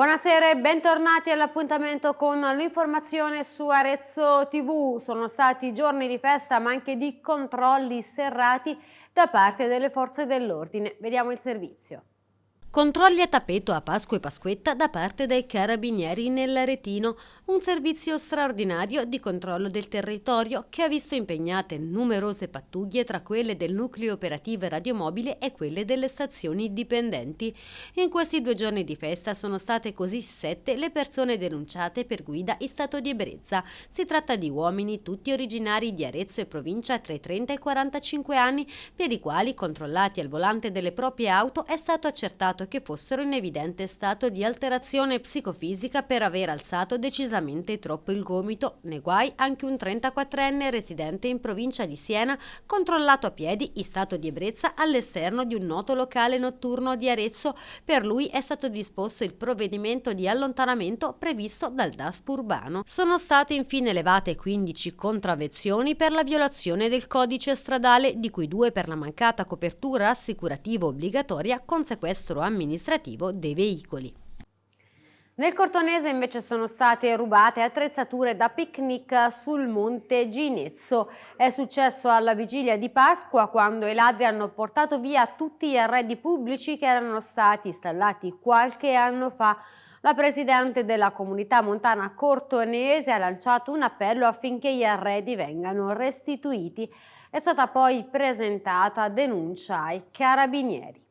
Buonasera e bentornati all'appuntamento con l'informazione su Arezzo TV. Sono stati giorni di festa ma anche di controlli serrati da parte delle forze dell'ordine. Vediamo il servizio. Controlli a tappeto a Pasqua e Pasquetta da parte dei carabinieri nell'Aretino, un servizio straordinario di controllo del territorio che ha visto impegnate numerose pattuglie tra quelle del nucleo operativo radiomobile e quelle delle stazioni dipendenti. In questi due giorni di festa sono state così sette le persone denunciate per guida in stato di ebbrezza. Si tratta di uomini tutti originari di Arezzo e provincia tra i 30 e i 45 anni, per i quali, controllati al volante delle proprie auto, è stato accertato che fossero in evidente stato di alterazione psicofisica per aver alzato decisamente troppo il gomito. Nei guai anche un 34enne residente in provincia di Siena, controllato a piedi in stato di ebbrezza all'esterno di un noto locale notturno di Arezzo. Per lui è stato disposto il provvedimento di allontanamento previsto dal DASP urbano. Sono state infine elevate 15 contravvenzioni per la violazione del codice stradale, di cui due per la mancata copertura assicurativa obbligatoria con sequestro amministrativo dei veicoli. Nel Cortonese invece sono state rubate attrezzature da picnic sul monte Ginezzo. È successo alla vigilia di Pasqua quando i ladri hanno portato via tutti gli arredi pubblici che erano stati installati qualche anno fa. La Presidente della Comunità Montana Cortonese ha lanciato un appello affinché gli arredi vengano restituiti. È stata poi presentata denuncia ai carabinieri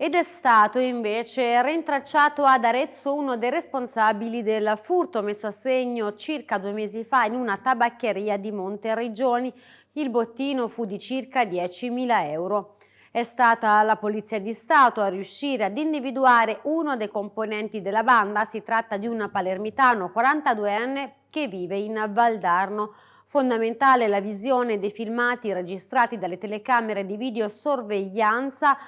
ed è stato invece rintracciato ad Arezzo uno dei responsabili del furto messo a segno circa due mesi fa in una tabaccheria di Monteriggioni. Il bottino fu di circa 10.000 euro. È stata la Polizia di Stato a riuscire ad individuare uno dei componenti della banda, si tratta di un palermitano 42enne che vive in Valdarno. Fondamentale la visione dei filmati registrati dalle telecamere di videosorveglianza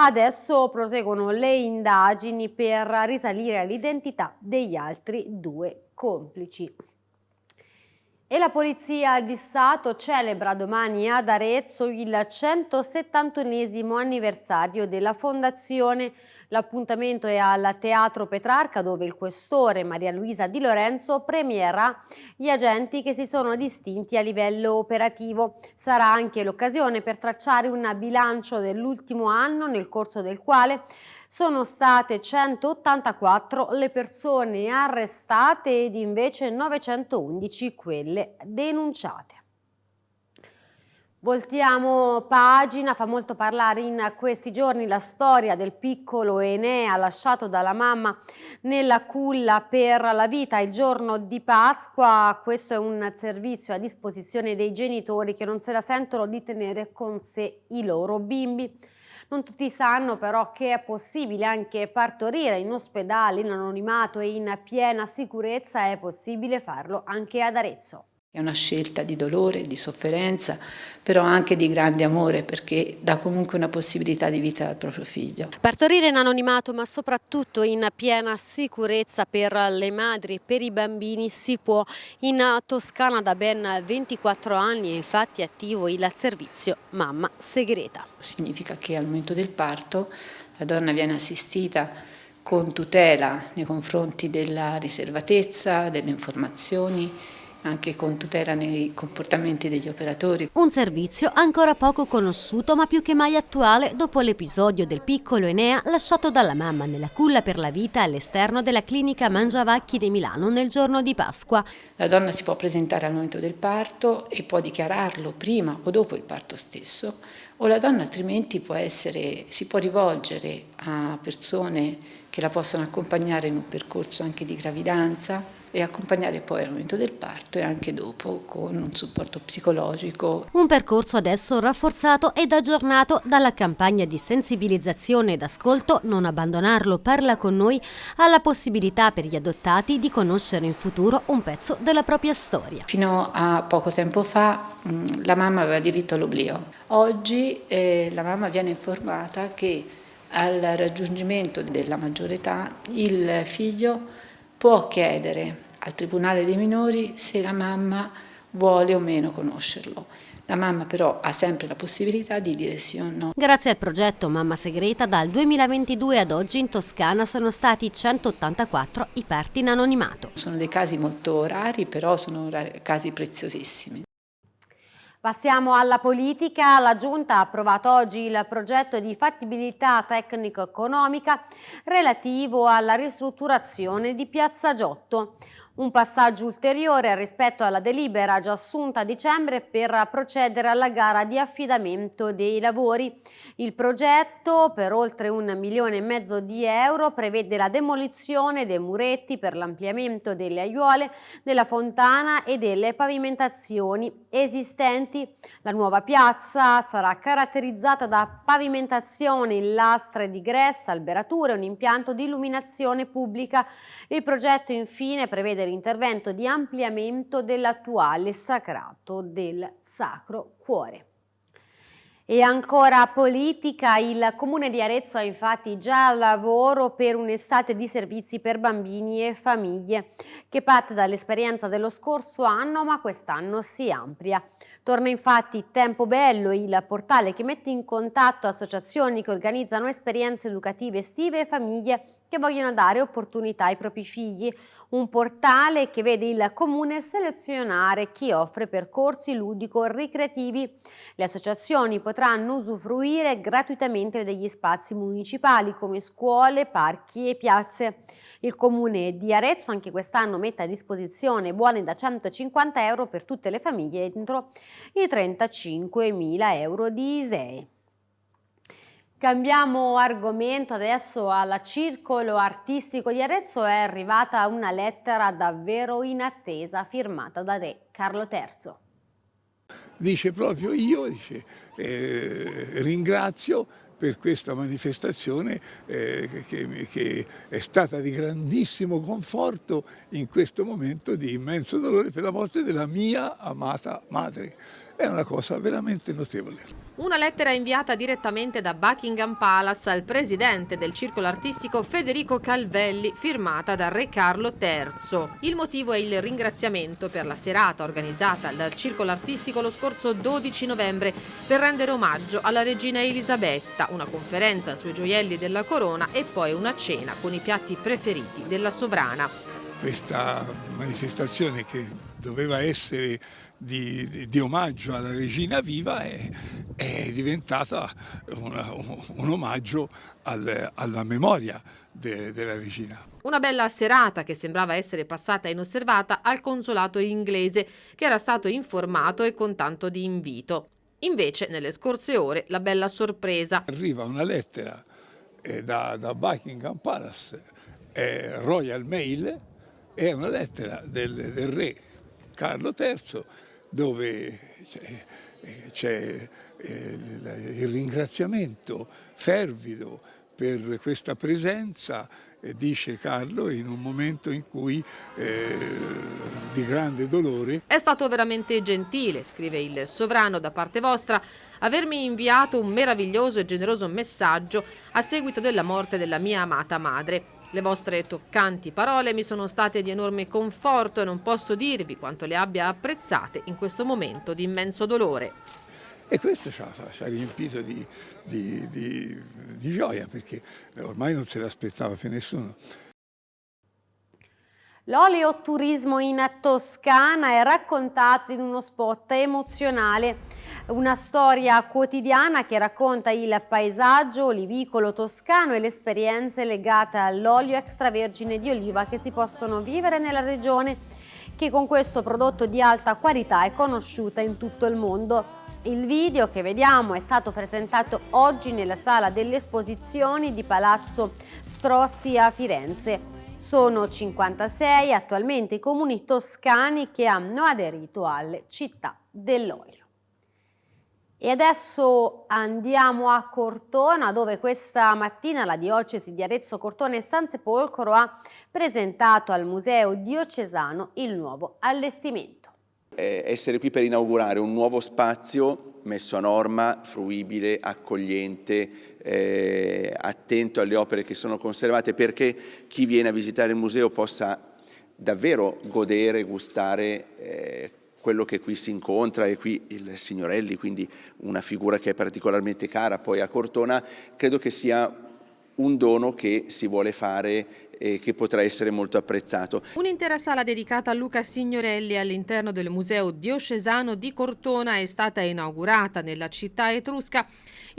Adesso proseguono le indagini per risalire all'identità degli altri due complici. E la Polizia di Stato celebra domani ad Arezzo il 171 anniversario della fondazione L'appuntamento è al Teatro Petrarca dove il questore Maria Luisa Di Lorenzo premierà gli agenti che si sono distinti a livello operativo. Sarà anche l'occasione per tracciare un bilancio dell'ultimo anno nel corso del quale sono state 184 le persone arrestate ed invece 911 quelle denunciate. Voltiamo pagina, fa molto parlare in questi giorni la storia del piccolo Enea lasciato dalla mamma nella culla per la vita il giorno di Pasqua. Questo è un servizio a disposizione dei genitori che non se la sentono di tenere con sé i loro bimbi. Non tutti sanno però che è possibile anche partorire in ospedale, in anonimato e in piena sicurezza, è possibile farlo anche ad Arezzo. È una scelta di dolore, di sofferenza, però anche di grande amore perché dà comunque una possibilità di vita al proprio figlio. Partorire in anonimato ma soprattutto in piena sicurezza per le madri e per i bambini si può. In Toscana da ben 24 anni è infatti attivo il servizio Mamma Segreta. Significa che al momento del parto la donna viene assistita con tutela nei confronti della riservatezza, delle informazioni, anche con tutela nei comportamenti degli operatori. Un servizio ancora poco conosciuto ma più che mai attuale dopo l'episodio del piccolo Enea lasciato dalla mamma nella culla per la vita all'esterno della clinica Mangiavacchi di Milano nel giorno di Pasqua. La donna si può presentare al momento del parto e può dichiararlo prima o dopo il parto stesso o la donna altrimenti può essere, si può rivolgere a persone che la possono accompagnare in un percorso anche di gravidanza e accompagnare poi al momento del parto e anche dopo con un supporto psicologico. Un percorso adesso rafforzato ed aggiornato dalla campagna di sensibilizzazione ed ascolto Non abbandonarlo parla con noi alla possibilità per gli adottati di conoscere in futuro un pezzo della propria storia. Fino a poco tempo fa mm, la mamma aveva diritto all'oblio. Oggi eh, la mamma viene informata che al raggiungimento della maggiore età il figlio può chiedere al Tribunale dei minori se la mamma vuole o meno conoscerlo. La mamma però ha sempre la possibilità di dire sì o no. Grazie al progetto Mamma Segreta dal 2022 ad oggi in Toscana sono stati 184 i parti in anonimato. Sono dei casi molto rari però sono casi preziosissimi. Passiamo alla politica. La Giunta ha approvato oggi il progetto di fattibilità tecnico-economica relativo alla ristrutturazione di Piazza Giotto. Un passaggio ulteriore rispetto alla delibera già assunta a dicembre per procedere alla gara di affidamento dei lavori. Il progetto, per oltre un milione e mezzo di euro, prevede la demolizione dei muretti per l'ampliamento delle aiuole, della fontana e delle pavimentazioni esistenti. La nuova piazza sarà caratterizzata da pavimentazioni lastre di gressa, alberature e un impianto di illuminazione pubblica. Il progetto infine prevede l'intervento di ampliamento dell'attuale sacrato del Sacro Cuore. E ancora politica, il Comune di Arezzo ha infatti già lavoro per un'estate di servizi per bambini e famiglie che parte dall'esperienza dello scorso anno ma quest'anno si amplia. Torna infatti Tempo Bello, il portale che mette in contatto associazioni che organizzano esperienze educative estive e famiglie che vogliono dare opportunità ai propri figli. Un portale che vede il comune selezionare chi offre percorsi ludico-ricreativi. Le associazioni potranno usufruire gratuitamente degli spazi municipali come scuole, parchi e piazze. Il comune di Arezzo anche quest'anno mette a disposizione buoni da 150 euro per tutte le famiglie entro i 35.000 euro di ISEE. Cambiamo argomento adesso alla Circolo Artistico di Arezzo è arrivata una lettera davvero inattesa firmata da Re Carlo III. Dice proprio io, dice, eh, ringrazio per questa manifestazione eh, che, che, è stata di grandissimo conforto in questo momento di immenso dolore per la morte della mia amata madre è una cosa veramente notevole. Una lettera inviata direttamente da Buckingham Palace al presidente del circolo artistico Federico Calvelli, firmata da Re Carlo III. Il motivo è il ringraziamento per la serata organizzata dal circolo artistico lo scorso 12 novembre per rendere omaggio alla regina Elisabetta, una conferenza sui gioielli della corona e poi una cena con i piatti preferiti della sovrana. Questa manifestazione che doveva essere di, di, di, omaggio alla regina viva è, è diventata una, un, un, omaggio al, alla memoria de, della regina. Una bella serata che sembrava essere passata inosservata al consolato inglese che era stato informato e con tanto di invito. Invece nelle scorse ore la bella sorpresa. Arriva una lettera eh, da, da, Buckingham Palace, eh, Royal Mail, è una lettera del, del re Carlo III dove c'è eh, il ringraziamento fervido per questa presenza, dice Carlo, in un momento in cui eh, di grande dolore. È stato veramente gentile, scrive il sovrano da parte vostra, avermi inviato un meraviglioso e generoso messaggio a seguito della morte della mia amata madre. Le vostre toccanti parole mi sono state di enorme conforto e non posso dirvi quanto le abbia apprezzate in questo momento di immenso dolore. E questo ci ha, ci ha riempito di, di, di, di gioia perché ormai non se l'aspettava più nessuno. L'oleoturismo in Toscana è raccontato in uno spot emozionale, una storia quotidiana che racconta il paesaggio olivicolo toscano e le esperienze legate all'olio extravergine di oliva che si possono vivere nella regione che con questo prodotto di alta qualità è conosciuta in tutto il mondo. Il video che vediamo è stato presentato oggi nella sala delle esposizioni di Palazzo Strozzi a Firenze. Sono 56 attualmente i comuni toscani che hanno aderito alle città dell'olio. E adesso andiamo a Cortona dove questa mattina la diocesi di Arezzo Cortona e San Sepolcro ha presentato al Museo Diocesano il nuovo allestimento. essere qui per inaugurare un nuovo spazio messo a norma, fruibile, accogliente, eh, attento alle opere che sono conservate perché chi viene a visitare il museo possa davvero godere, gustare eh, quello che qui si incontra e qui il Signorelli, quindi una figura che è particolarmente cara poi a Cortona, credo che sia un dono che si vuole fare e che potrà essere molto apprezzato. Un'intera sala dedicata a Luca Signorelli all'interno del Museo Diocesano di Cortona è stata inaugurata nella città etrusca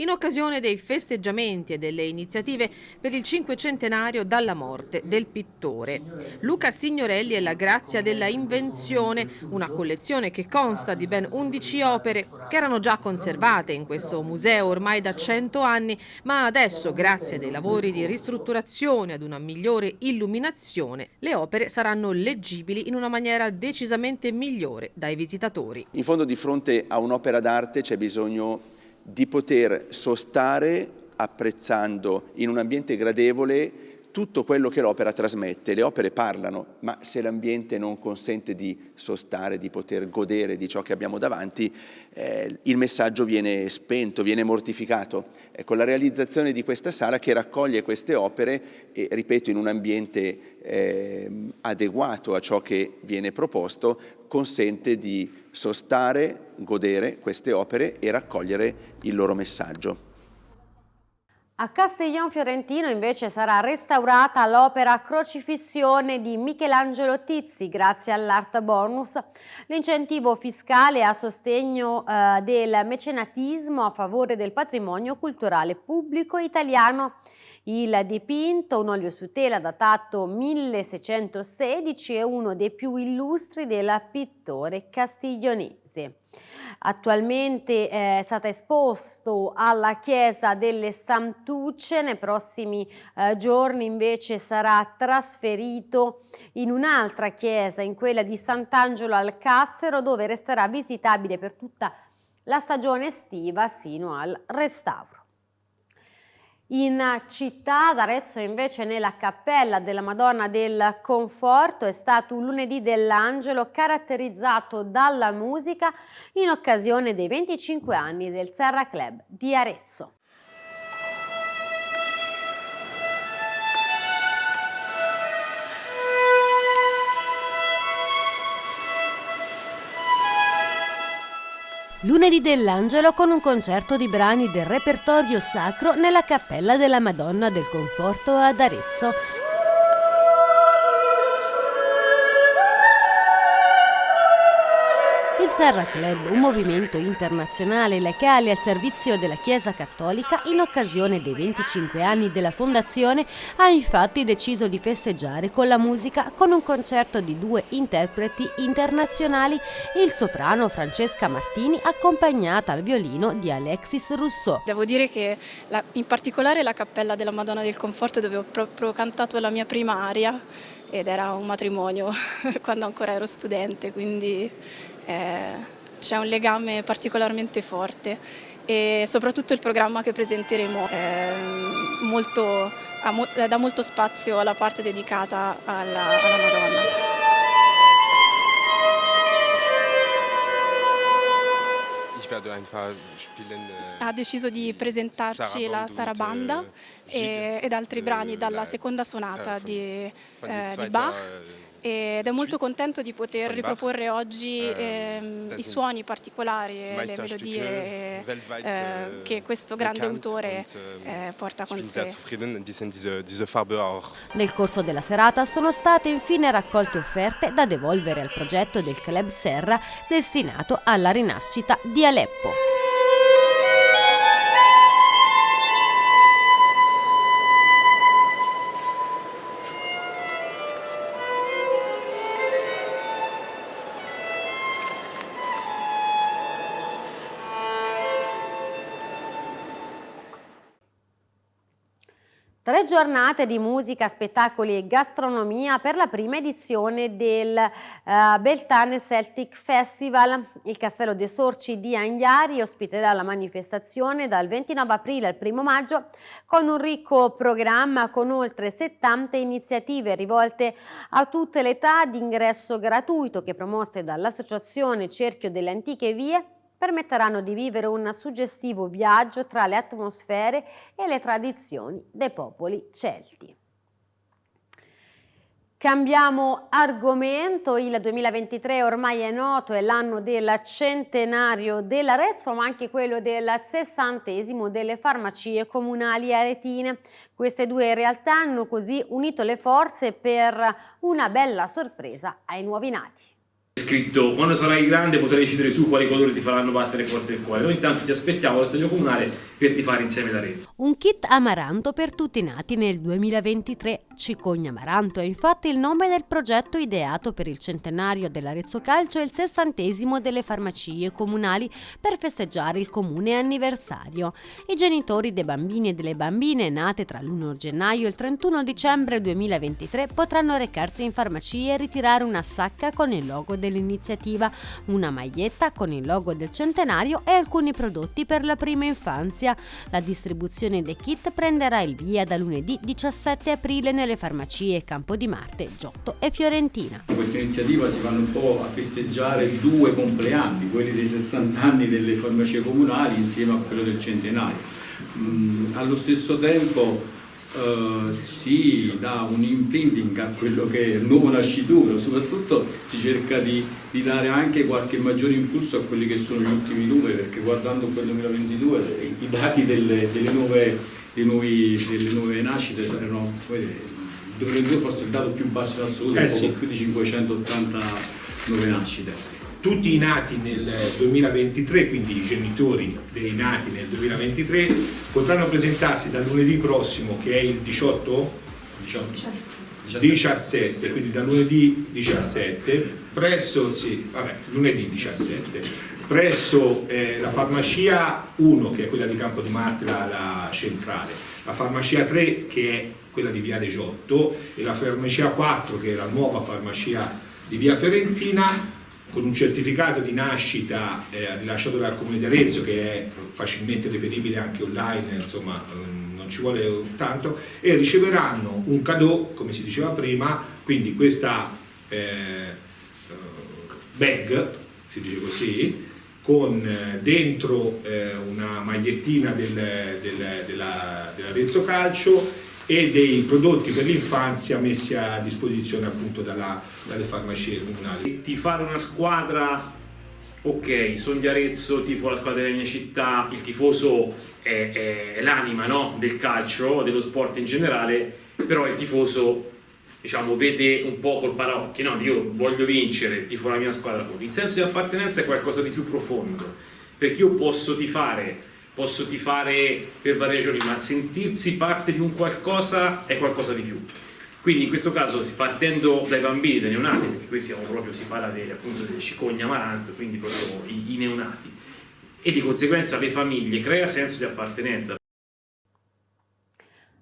in occasione dei festeggiamenti e delle iniziative per il cinquecentenario dalla morte del pittore. Luca Signorelli è la grazia della invenzione, una collezione che consta di ben 11 opere che erano già conservate in questo museo ormai da 100 anni, ma adesso, grazie ai lavori di ristrutturazione ad una migliore illuminazione, le opere saranno leggibili in una maniera decisamente migliore dai visitatori. In fondo di fronte a un'opera d'arte c'è bisogno di poter sostare apprezzando in un ambiente gradevole tutto quello che l'opera trasmette. Le opere parlano, ma se l'ambiente non consente di sostare, di poter godere di ciò che abbiamo davanti, eh, il messaggio viene spento, viene mortificato. Ecco, la realizzazione di questa sala che raccoglie queste opere e, ripeto, in un ambiente eh, adeguato a ciò che viene proposto, consente di sostare, godere queste opere e raccogliere il loro messaggio. A Castiglion Fiorentino invece sarà restaurata l'opera Crocifissione di Michelangelo Tizzi grazie all'Art Bonus, l'incentivo fiscale a sostegno eh, del mecenatismo a favore del patrimonio culturale pubblico italiano. Il dipinto, un olio su tela datato 1616, è uno dei più illustri del pittore castiglionese. Attualmente eh, è stato esposto alla chiesa delle Santucce, nei prossimi eh, giorni invece sarà trasferito in un'altra chiesa, in quella di Sant'Angelo al Cassero, dove resterà visitabile per tutta la stagione estiva sino al restauro. In città ad Arezzo invece nella cappella della Madonna del Conforto è stato un lunedì dell'Angelo caratterizzato dalla musica in occasione dei 25 anni del Serra Club di Arezzo. Lunedì dell'Angelo con un concerto di brani del repertorio sacro nella Cappella della Madonna del Conforto ad Arezzo. Serra Club, un movimento internazionale legale al servizio della Chiesa Cattolica, in occasione dei 25 anni della fondazione, ha infatti deciso di festeggiare con la musica con un concerto di due interpreti internazionali, il soprano Francesca Martini accompagnata al violino di Alexis Rousseau. Devo dire che la, in particolare la Cappella della Madonna del Conforto dove ho proprio cantato la mia prima aria ed era un matrimonio quando ancora ero studente, quindi eh, c'è un legame particolarmente forte e soprattutto il programma che presenteremo molto, dà molto spazio alla parte dedicata alla, alla Madonna. Ha deciso di presentarci la Sarabanda ed altri brani dalla seconda sonata di, eh, di Bach ed è molto contento di poter riproporre oggi ehm, i suoni particolari e le melodie eh, che questo grande autore eh, porta con sé. Nel corso della serata sono state infine raccolte offerte da devolvere al progetto del Club Serra destinato alla rinascita di Aleppo. Giornate di musica, spettacoli e gastronomia per la prima edizione del uh, Beltane Celtic Festival. Il Castello dei Sorci di Angliari ospiterà la manifestazione dal 29 aprile al 1 maggio con un ricco programma con oltre 70 iniziative rivolte a tutte le età di ingresso gratuito che promosse dall'Associazione Cerchio delle Antiche Vie permetteranno di vivere un suggestivo viaggio tra le atmosfere e le tradizioni dei popoli celti. Cambiamo argomento, il 2023 ormai è noto, è l'anno del centenario dell'Arezzo, ma anche quello del sessantesimo delle farmacie comunali aretine. Queste due realtà hanno così unito le forze per una bella sorpresa ai nuovi nati scritto quando sarai grande potrai decidere tu quali colori ti faranno battere forte il cuore. Noi intanto ti aspettiamo allo stadio comunale per tifare insieme l'Arezzo. Un kit amaranto per tutti i nati nel 2023. Cicogna Amaranto è infatti il nome del progetto ideato per il centenario dell'Arezzo Calcio e il sessantesimo delle farmacie comunali per festeggiare il comune anniversario. I genitori dei bambini e delle bambine nate tra l'1 gennaio e il 31 dicembre 2023 potranno recarsi in farmacie e ritirare una sacca con il logo dell'iniziativa, una maglietta con il logo del centenario e alcuni prodotti per la prima infanzia. La distribuzione dei kit prenderà il via da lunedì 17 aprile nelle farmacie Campo di Marte, Giotto e Fiorentina. Con questa iniziativa si vanno un po' a festeggiare due compleanni, quelli dei 60 anni delle farmacie comunali insieme a quello del centenario. Mm, allo stesso tempo Uh, si dà un imprinting a quello che è il nuovo nascituro, soprattutto si cerca di, di, dare anche qualche maggiore impulso a quelli che sono gli ultimi numeri, perché guardando quel 2022 i, dati delle, delle, nuove, nuovi, delle, nuove, nascite erano, il 2022 forse il dato più basso in assoluto, eh sì. più di 580 nuove nascite tutti i nati nel 2023, quindi i genitori dei nati nel 2023, potranno presentarsi dal lunedì prossimo, che è il 18, 18 17, quindi da lunedì 17, presso, sì, vabbè, lunedì 17, presso eh, la farmacia 1, che è quella di Campo di Marte, la, centrale, la farmacia 3, che è quella di Via De Giotto, e la farmacia 4, che è la nuova farmacia di Via Fiorentina, con un certificato di nascita eh, rilasciato dal Comune di Arezzo che è facilmente reperibile anche online, insomma mm, non ci vuole tanto, e riceveranno un cadeau, come si diceva prima, quindi questa eh, bag, si dice così, con eh, dentro eh, una magliettina del, del, dell'Arezzo dell Calcio e dei prodotti per l'infanzia messi a disposizione appunto dalla, dalle farmacie comunali. Ti fare una squadra, ok, sono di Arezzo, tifo la squadra della mia città, il tifoso è, è, è l'anima no? del calcio, dello sport in generale, però il tifoso diciamo, vede un po' col paraocchio, no? io voglio vincere, tifo la mia squadra. Il senso di appartenenza è qualcosa di più profondo, perché io posso tifare posso tifare per varie ragioni, ma sentirsi parte di un qualcosa è qualcosa di più. Quindi in questo caso, partendo dai bambini, dai neonati, perché qui siamo proprio, si parla delle, appunto delle cicogna amaranto, quindi proprio i, i neonati, e di conseguenza le famiglie, crea senso di appartenenza.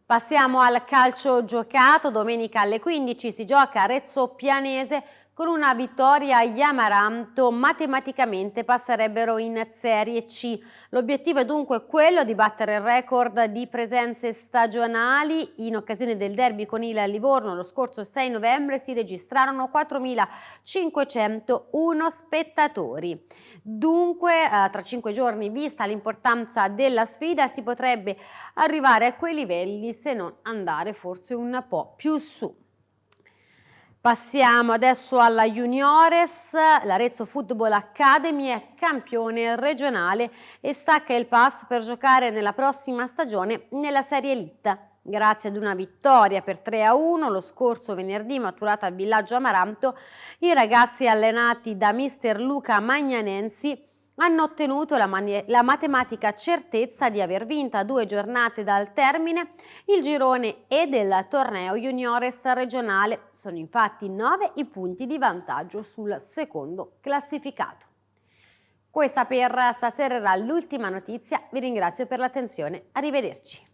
Passiamo al calcio giocato, domenica alle 15 si gioca Arezzo Pianese con una vittoria gli Amaranto matematicamente passerebbero in Serie C. L'obiettivo è dunque quello di battere il record di presenze stagionali. In occasione del derby con il Livorno lo scorso 6 novembre si registrarono 4.501 spettatori. Dunque eh, tra cinque giorni, vista l'importanza della sfida, si potrebbe arrivare a quei livelli se non andare forse un po' più su. Passiamo adesso alla Juniores, l'Arezzo Football Academy è campione regionale e stacca il pass per giocare nella prossima stagione nella Serie Elite. Grazie ad una vittoria per 3 a 1 lo scorso venerdì maturata al villaggio Amaranto, i ragazzi allenati da mister Luca Magnanensi hanno ottenuto la, la, matematica certezza di aver vinto a due giornate dal termine il girone e del torneo juniores regionale. Sono infatti nove i punti di vantaggio sul secondo classificato. Questa per stasera era l'ultima notizia, vi ringrazio per l'attenzione, arrivederci.